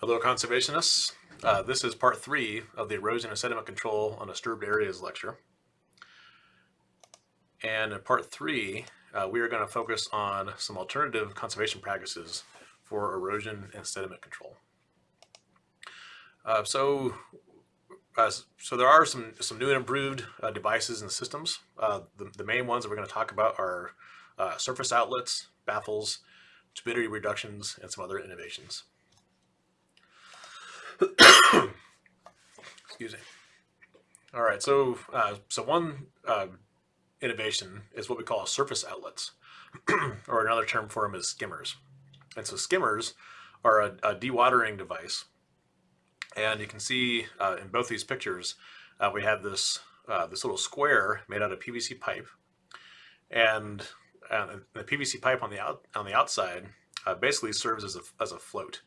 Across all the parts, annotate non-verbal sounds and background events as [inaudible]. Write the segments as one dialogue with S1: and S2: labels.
S1: Hello conservationists. Uh, this is part three of the erosion and sediment control on disturbed areas lecture. And in part three, uh, we are going to focus on some alternative conservation practices for erosion and sediment control. Uh, so, uh, so there are some, some new and improved uh, devices and systems. Uh, the, the main ones that we're going to talk about are surface outlets, baffles, turbidity reductions, and some other innovations. Excuse me. All right, so uh, so one uh, innovation is what we call surface outlets, [clears throat] or another term for them is skimmers. And so skimmers are a, a dewatering device, and you can see uh, in both these pictures uh, we have this uh, this little square made out of PVC pipe, and the PVC pipe on the out on the outside uh, basically serves as a as a float.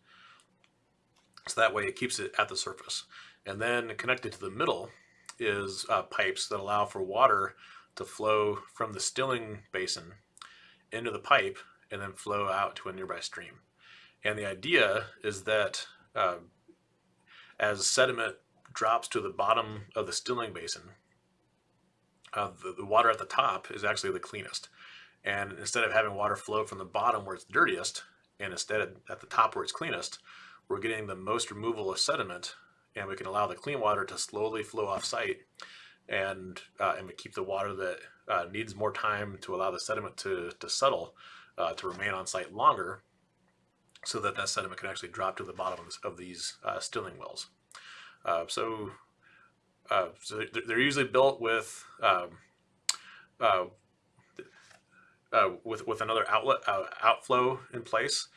S1: So that way it keeps it at the surface. And then connected to the middle is uh, pipes that allow for water to flow from the stilling basin into the pipe and then flow out to a nearby stream. And the idea is that uh, as sediment drops to the bottom of the stilling basin, uh, the, the water at the top is actually the cleanest. And instead of having water flow from the bottom where it's dirtiest, and instead at the top where it's cleanest, we're getting the most removal of sediment and we can allow the clean water to slowly flow off site and uh, and we keep the water that uh, needs more time to allow the sediment to, to settle uh, to remain on site longer so that that sediment can actually drop to the bottom of these uh, stilling wells. Uh, so uh, so they're usually built with um, with with another outlet outflow in place.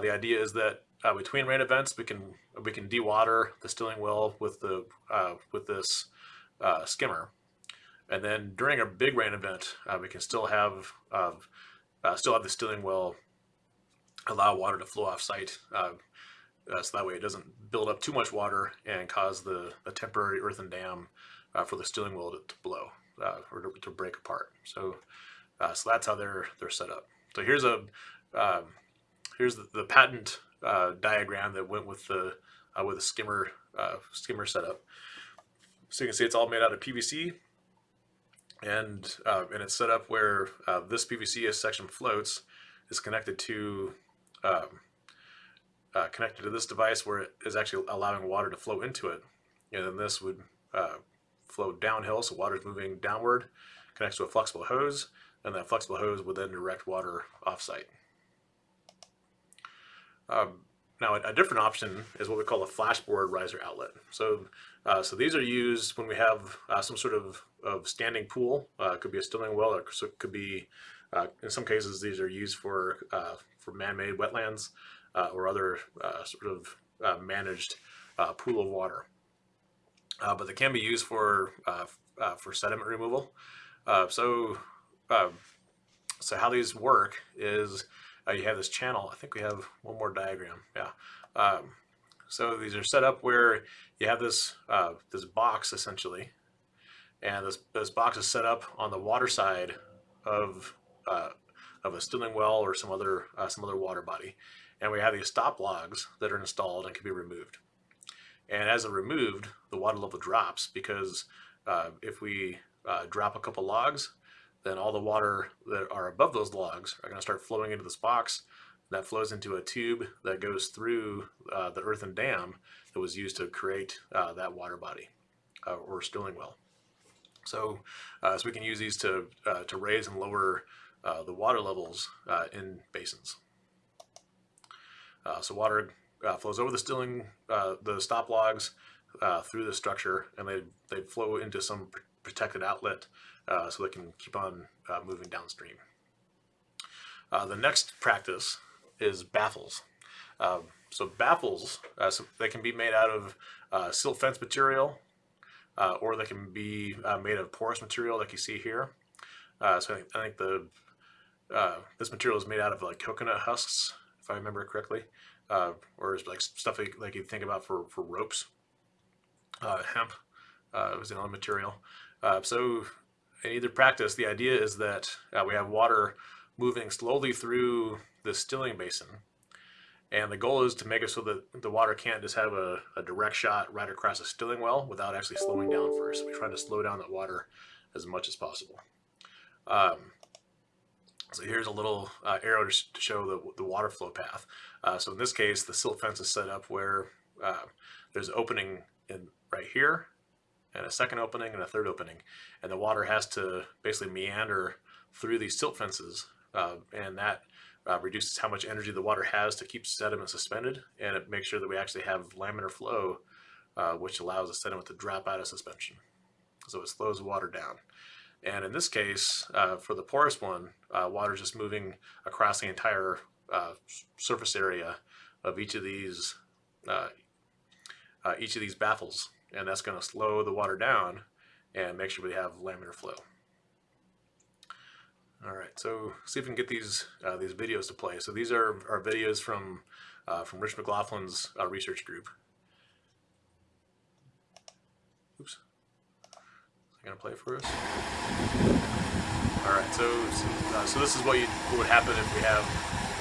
S1: The idea is that uh, between rain events, we can we can dewater the stilling well with the uh, with this uh, skimmer, and then during a big rain event, uh, we can still have uh, still have the stilling well allow water to flow off site, uh, so that way it doesn't build up too much water and cause the, the temporary earthen dam for the stilling well to, to blow or to, to, break apart. So so that's how they're they're set up. So here's a um, here's the, the patent uh, diagram that went with the uh, with a skimmer uh, skimmer setup. So you can see it's all made out of PVC, and uh, and it's set up where uh, this PVC section floats is connected to um, connected to this device where it is actually allowing water to flow into it, and then this would flow downhill, so water is moving downward, connects to a flexible hose, and that flexible hose would then direct water offsite. Um, now, a, different option is what we call a flashboard riser outlet. So, uh, so these are used when we have uh, some sort of, of standing pool. Uh, it could be a stilling well, or it could be, uh, in some cases, these are used for uh, for man-made wetlands uh, or other sort of managed pool of water. but they can be used for for sediment removal. so, so how these work is uh, you have this channel. I think we have one more diagram. Yeah. Um, so these are set up where you have this uh, this box essentially, and this this box is set up on the water side of uh, of a stilling well or some other uh, some other water body, and we have these stop logs that are installed and can be removed. And as they're removed, the water level drops because uh, if we uh, drop a couple logs, then all the water that are above those logs are going to start flowing into this box. That flows into a tube that goes through uh, the earthen dam that was used to create uh, that water body uh, or stilling well. So, uh, so we can use these to, uh, to raise and lower uh, the water levels in basins. so water flows over the stilling, the stop logs through the structure, and they, they flow into some protected outlet uh, so they can keep on uh, moving downstream. Uh, the next practice is baffles. Um, so baffles, uh, so they can be made out of uh, silt fence material uh, or they can be made of porous material like you see here. so I think, I think the this material is made out of like coconut husks, if I remember correctly, or like stuff like, like you think about for, for ropes. hemp was another material. so in either practice, the idea is that uh, we have water moving slowly through the stilling basin. And the goal is to make it so that the water can't just have a, a direct shot right across a stilling well without actually slowing down first. We try to slow down that water as much as possible. Um, so here's a little uh, arrow to, show the, the water flow path. Uh, so in this case, the silt fence is set up where uh, there's an opening in right here and a second opening and a third opening. And the water has to basically meander through these silt fences uh, and that uh, reduces how much energy the water has to keep sediment suspended and it makes sure that we actually have laminar flow uh, which allows the sediment to drop out of suspension. So it slows the water down. And in this case, uh, for the porous one, uh, water is just moving across the entire uh, surface area of each of these each of these baffles, and that's going to slow the water down and make sure we have laminar flow. All right, so see if we can get these uh, these videos to play. So these are our videos from from Rich McLaughlin's research group. Oops is going to play for us. All right, so uh, so this is what, you, what, would happen if we have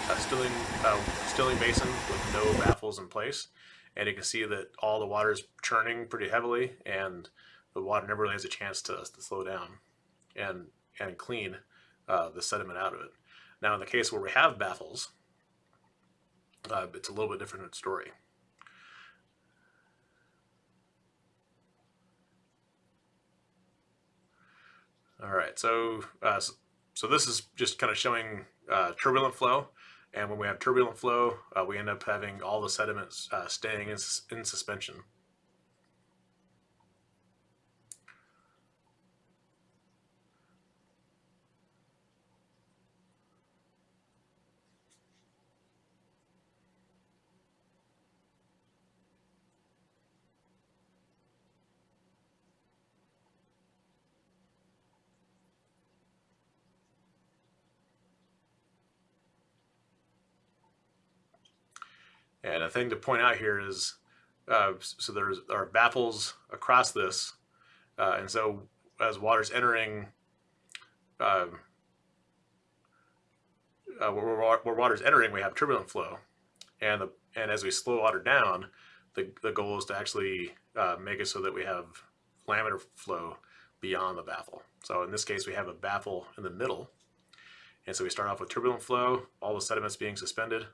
S1: a stilling uh, stilling basin with no baffles in place, and you can see that all the water is churning pretty heavily, and the water never really has a chance to, to slow down and and clean uh, the sediment out of it. Now, in the case where we have baffles, uh, it's a little bit different story. All right, so uh, so this is just kind of showing uh, turbulent flow, and when we have turbulent flow, uh, we end up having all the sediments uh, staying in, in suspension. Thing to point out here is, uh, so there's are baffles across this, uh, and so as water's entering, um, uh, where, where, water's entering, we have turbulent flow, and the and as we slow water down, the the goal is to actually uh, make it so that we have laminar flow beyond the baffle. So in this case, we have a baffle in the middle, and so we start off with turbulent flow, all the sediments being suspended,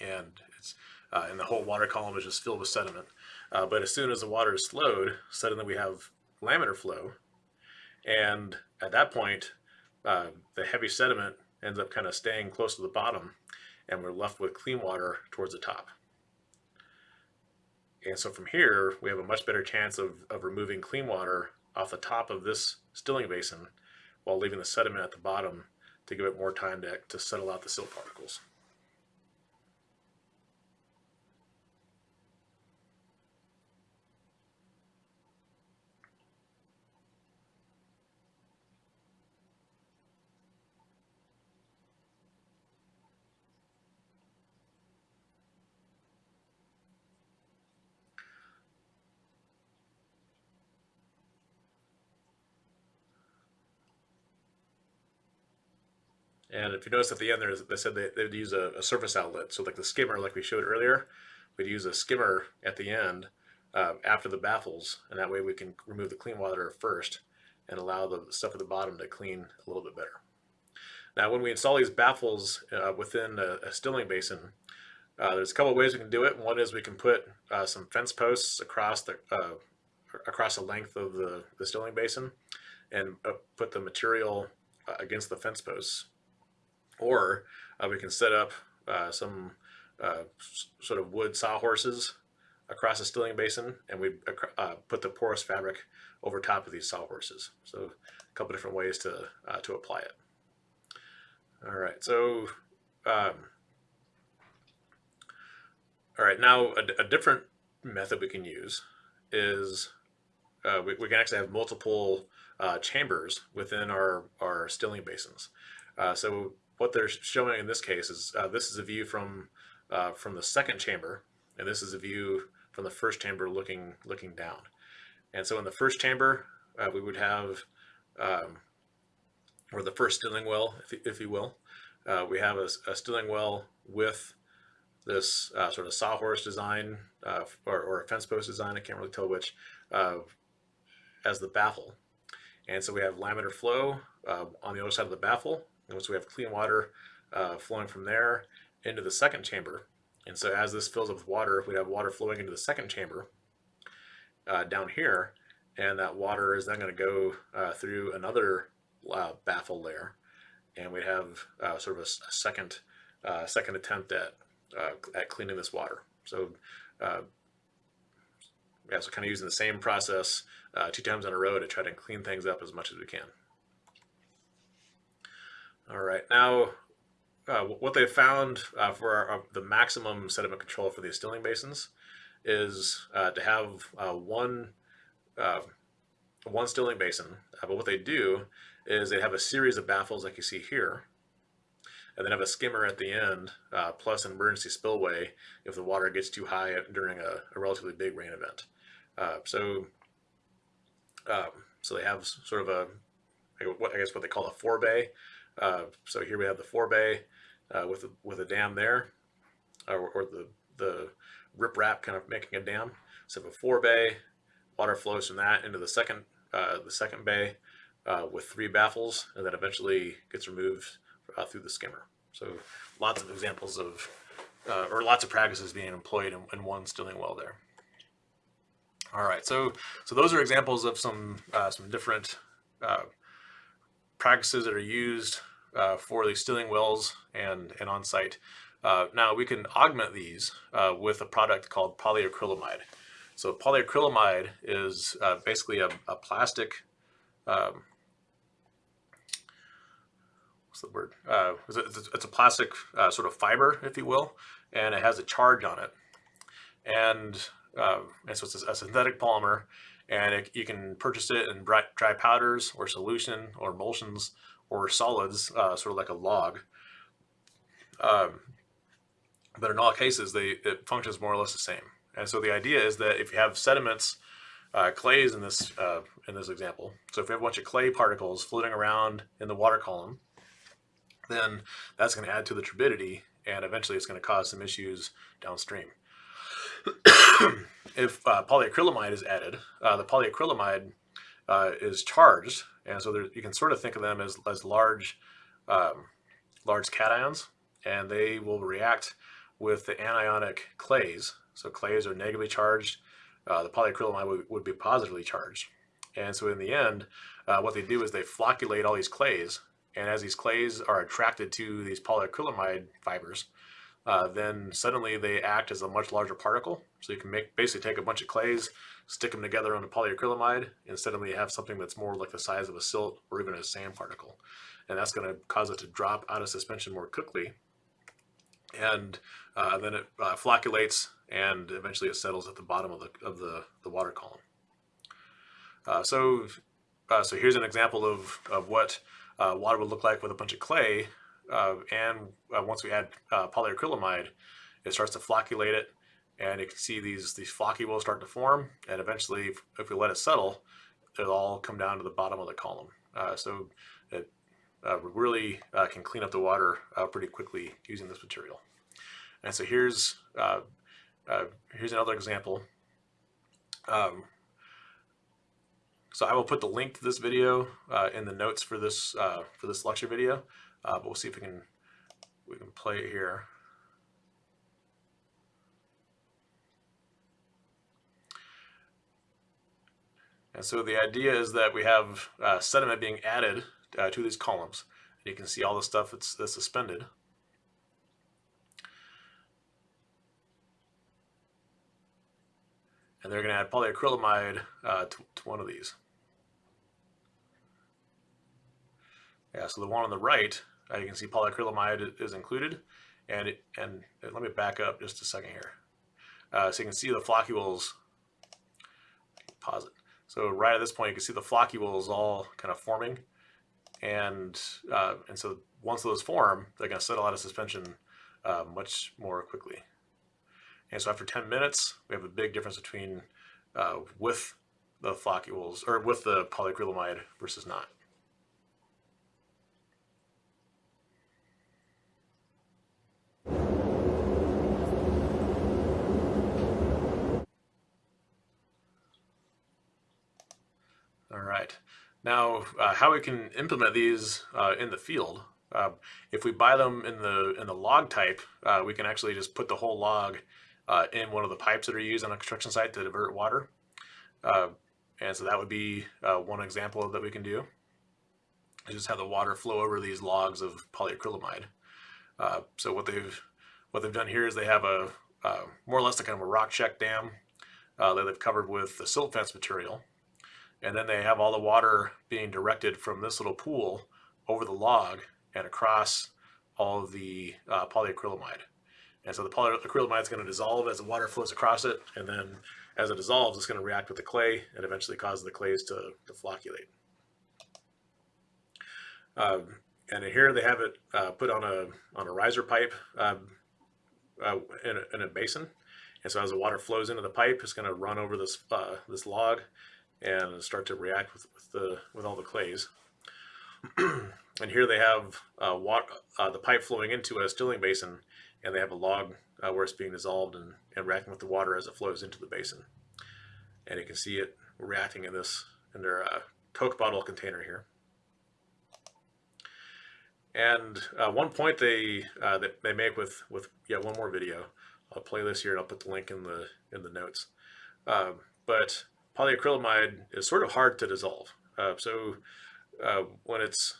S1: and uh, and the whole water column is just filled with sediment. Uh, but as soon as the water is slowed, suddenly we have laminar flow, and at that point, uh, the heavy sediment ends up kind of staying close to the bottom, and we're left with clean water towards the top. And so from here, we have a much better chance of, of removing clean water off the top of this stilling basin while leaving the sediment at the bottom to give it more time to, to settle out the silt particles. And if you notice at the end, there's, they said they, they'd use a, a, surface outlet. So like the skimmer, like we showed earlier, we'd use a skimmer at the end uh, after the baffles. And that way we can remove the clean water first and allow the stuff at the bottom to clean a little bit better. Now, when we install these baffles uh, within a, a, stilling basin, uh, there's a couple of ways we can do it. One is we can put uh, some fence posts across the uh, across the length of the, the stilling basin and uh, put the material against the fence posts or uh, we can set up uh, some uh, sort of wood sawhorses across the stilling basin and we uh, put the porous fabric over top of these sawhorses. So a couple different ways to, uh, to apply it. All right, so um, all right, now a, a, different method we can use is uh, we, we, can actually have multiple uh, chambers within our, our stilling basins. Uh, so what they're showing in this case is uh, this is a view from uh, from the second chamber, and this is a view from the first chamber looking looking down. And so in the first chamber, uh, we would have, um, or the first stilling well, if, if you will, uh, we have a, a, stilling well with this uh, sort of sawhorse design uh, or, or, a fence post design, I can't really tell which, as the baffle. And so we have laminar flow on the other side of the baffle, and so we have clean water uh, flowing from there into the second chamber. And so as this fills up with water, we have water flowing into the second chamber uh, down here, and that water is then going to go through another baffle layer, and we have sort of a, a second second attempt at uh, at cleaning this water. So uh, yeah, so kind of using the same process uh, two times in a row to try to clean things up as much as we can. All right, now uh, what they found uh, for our, our, the maximum sediment control for these stilling basins is uh, to have one one stilling basin. but what they do is they have a series of baffles like you see here and then have a skimmer at the end, uh, plus an emergency spillway if the water gets too high during a, a relatively big rain event. Uh, so, um, so they have sort of a, I guess what they call a forebay. Uh, so here we have the forebay uh, with a, with a dam there, or, or the the riprap kind of making a dam. So a forebay, water flows from that into the second uh, the second bay uh, with three baffles, and then eventually gets removed uh, through the skimmer. So lots of examples of, uh, or lots of practices being employed in, in, one stilling well there. All right, so so those are examples of some uh, some different uh, practices that are used uh, for these stilling wells and and on site. Uh, now we can augment these with a product called polyacrylamide. So polyacrylamide is basically a, a plastic um, what's the word? Uh, it's, a, plastic uh, sort of fiber, if you will, and it has a charge on it. And, uh, and so it's a, synthetic polymer, and it, you can purchase it in dry, powders or solution or emulsions or solids, uh, sort of like a log. Um, but in all cases, they, it functions more or less the same. And so the idea is that if you have sediments, uh, clays in this uh, in this example. So if we have a bunch of clay particles floating around in the water column, then that's going to add to the turbidity and eventually it's going to cause some issues downstream. [coughs] if uh, polyacrylamide is added, uh, the polyacrylamide uh, is charged, and so there, you can sort of think of them as, as large, um, large cations, and they will react with the anionic clays. So clays are negatively charged. Uh, the polyacrylamide would, would, be positively charged. And so in the end, uh, what they do is they flocculate all these clays and as these clays are attracted to these polyacrylamide fibers, uh, then suddenly they act as a much larger particle. So you can make basically take a bunch of clays, stick them together on a polyacrylamide, and suddenly you have something that's more like the size of a silt or even a sand particle. And that's going to cause it to drop out of suspension more quickly. And uh, then it uh, flocculates and eventually it settles at the bottom of the, of the, the water column. Uh, so, uh, so here's an example of, of what uh, water would look like with a bunch of clay. Uh, and once we add polyacrylamide, it starts to flocculate it, and you can see these these flocky will start to form. And eventually, if, if we let it settle, it'll all come down to the bottom of the column. Uh, so it uh, really can clean up the water pretty quickly using this material. And so here's here's another example. Um, so I will put the link to this video uh, in the notes for this uh, for this lecture video, uh, but we'll see if we can we can play it here. And so the idea is that we have uh, sediment being added uh, to these columns. And you can see all the stuff that's, that's suspended. And they're going to add polyacrylamide uh, to, to one of these. Yeah, so the one on the right, uh, you can see polyacrylamide is included. And, it, and let me back up just a second here. Uh, so you can see the floccules, pause it. So right at this point, you can see the floccules all kind of forming. And, uh, and so once those form, they're going to settle out of suspension uh, much more quickly. And so after 10 minutes, we have a big difference between uh, with the floccules, or with the polyacrylamide versus not. Right. Now, uh, how we can implement these uh, in the field? Uh, if we buy them in the in the log type, uh, we can actually just put the whole log uh, in one of the pipes that are used on a construction site to divert water. Uh, and so that would be one example that we can do. Just have the water flow over these logs of polyacrylamide. so what they've what they've done here is they have a more or less a kind of a rock check dam that they've covered with the silt fence material and then they have all the water being directed from this little pool over the log and across all of the uh, polyacrylamide. And so the polyacrylamide is going to dissolve as the water flows across it, and then as it dissolves, it's going to react with the clay and eventually cause the clays to, to flocculate. Um, and here they have it uh, put on a on a riser pipe um, uh, in, a, in, a, basin. And so as the water flows into the pipe, it's going to run over this uh, this log and start to react with, with the with all the clays. [clears throat] and here they have uh, water, uh, the pipe flowing into a stilling basin, and they have a log uh, where it's being dissolved and, and reacting with the water as it flows into the basin. And you can see it reacting in this in their uh, Coke bottle container here. And uh, one point they uh, that they make with with yeah one more video. I'll play this here and I'll put the link in the in the notes. Um, but polyacrylamide is sort of hard to dissolve. Uh, so uh, when it's,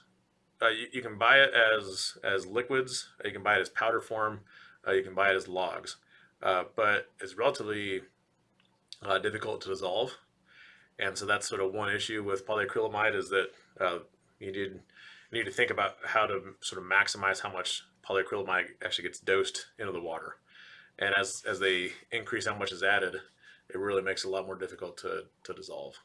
S1: uh, you, you, can buy it as, as liquids, you can buy it as powder form, uh, you can buy it as logs, uh, but it's relatively uh, difficult to dissolve. And so that's sort of one issue with polyacrylamide is that you need, you need to think about how to sort of maximize how much polyacrylamide actually gets dosed into the water. And as, as they increase how much is added, it really makes it a lot more difficult to, to dissolve.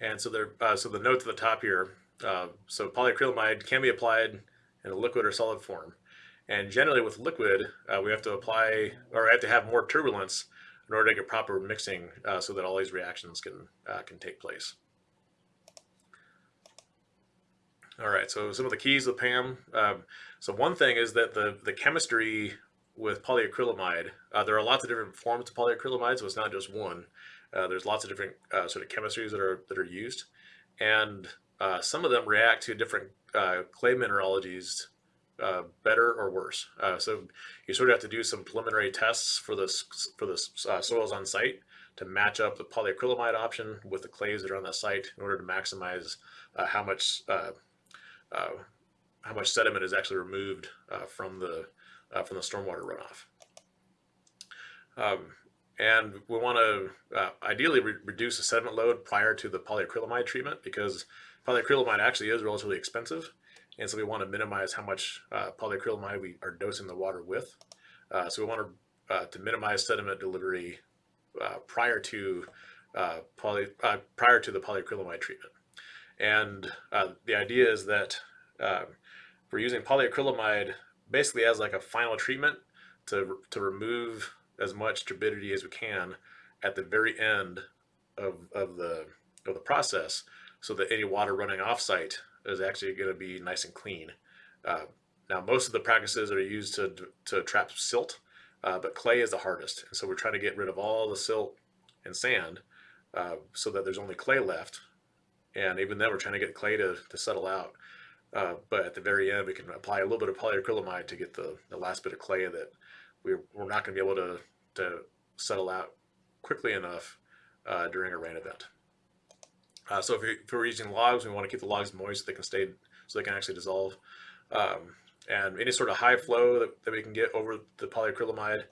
S1: And so there, uh, so the note to the top here, uh, so polyacrylamide can be applied in a liquid or solid form. And generally with liquid, uh, we have to apply, or have to have more turbulence in order to get proper mixing uh, so that all these reactions can, uh, can take place. All right, so some of the keys with PAM. Um, so one thing is that the, the chemistry with polyacrylamide, uh, there are lots of different forms of polyacrylamide, so it's not just one. Uh, there's lots of different uh, sort of chemistries that are, that are used. And uh, some of them react to different clay mineralogies uh, better or worse. Uh, so you sort of have to do some preliminary tests for the, for the uh, soils on site to match up the polyacrylamide option with the clays that are on the site in order to maximize uh, how much uh, how much sediment is actually removed from the from the stormwater runoff. Um, and we want to ideally re reduce the sediment load prior to the polyacrylamide treatment because polyacrylamide actually is relatively expensive and so we want to minimize how much uh, polyacrylamide we are dosing the water with. Uh, so we want to, uh, to minimize sediment delivery uh, prior to uh, poly, uh, prior to the polyacrylamide treatment. And the idea is that we're using polyacrylamide basically as like a final treatment to, to remove as much turbidity as we can at the very end of, of, the, of the process so that any water running off site is actually going to be nice and clean. Uh, now, most of the practices are used to, to trap silt, uh, but clay is the hardest. And so we're trying to get rid of all the silt and sand uh, so that there's only clay left. And even then, we're trying to get clay to, to settle out. Uh, but at the very end, we can apply a little bit of polyacrylamide to get the, the last bit of clay that we're, we're not going to be able to, to settle out quickly enough uh, during a rain event. Uh, so if, if, we're using logs, we want to keep the logs moist so they can stay, so they can actually dissolve. Um, and any sort of high flow that, that we can get over the polyacrylamide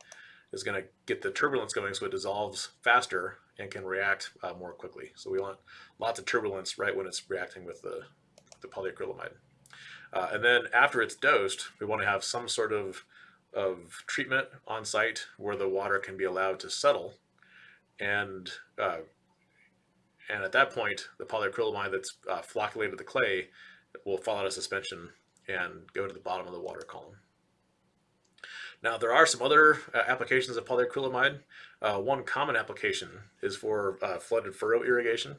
S1: is going to get the turbulence going so it dissolves faster and can react uh, more quickly. So we want lots of turbulence right when it's reacting with the, the polyacrylamide. Uh, and then after it's dosed, we want to have some sort of, of treatment on site where the water can be allowed to settle and uh, and at that point, the polyacrylamide that's uh, flocculated the clay will fall out of suspension and go to the bottom of the water column. Now, there are some other uh, applications of polyacrylamide. Uh, one common application is for uh, flooded furrow irrigation.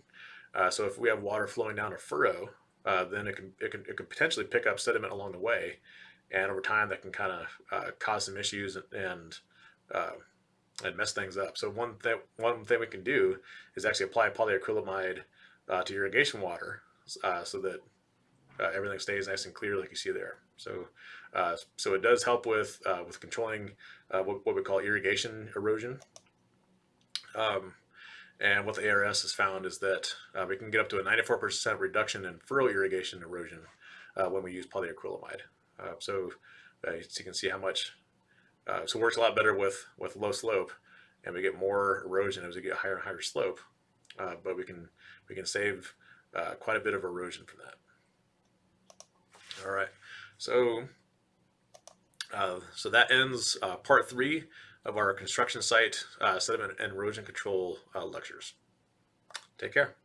S1: Uh, so if we have water flowing down a furrow, uh, then it can, it can it can potentially pick up sediment along the way, and over time that can kind of uh, cause some issues and and, and mess things up. So one thing one thing we can do is actually apply polyacrylamide uh, to irrigation water uh, so that uh, everything stays nice and clear like you see there. So uh, so it does help with uh, with controlling uh, what, what we call irrigation erosion. Um, and what the ARS has found is that we can get up to a 94% reduction in furrow irrigation erosion when we use polyacrylamide. So, so you can see how much, so it works a lot better with, with low slope and we get more erosion as we get higher and higher slope, but we can, we can save quite a bit of erosion from that. All right, so uh, so that ends uh, part three of our construction site uh, sediment and erosion control uh, lectures. Take care.